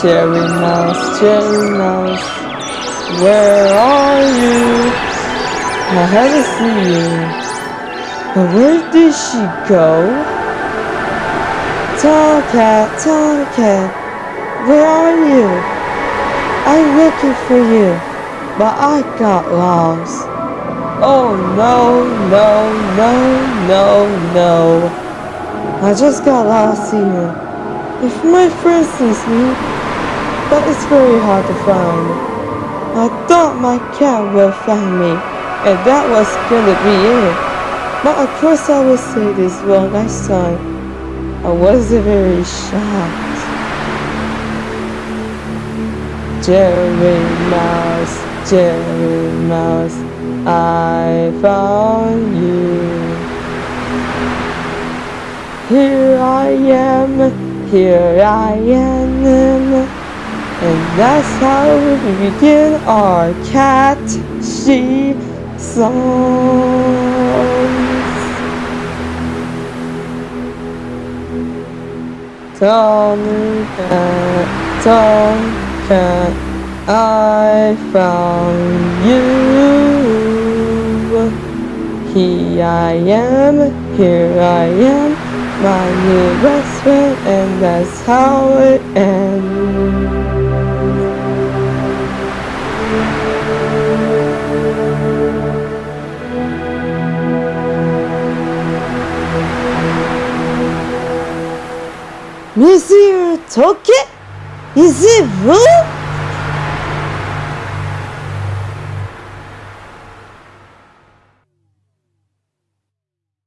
Jerry Mouse, Jerry Mouse, where are you? I haven't seen you. But where did she go? Tomcat, Tomcat, where are you? I'm looking for you, but I got lost. Oh no, no, no, no, no. I just got lost here. If my friend sees me, but it's very hard to find. I thought my cat will find me, and that was gonna be it. But of course I will say this one next time. I wasn't very shocked. Jerry Mouse, Jerry Mouse, I found you. Here I am, here I am, and that's how we begin our cat she songs. Tomcat, Tomcat, I found you. Here I am, here I am, my new best friend, and that's how it ends. Monsieur Toki? Is it vous?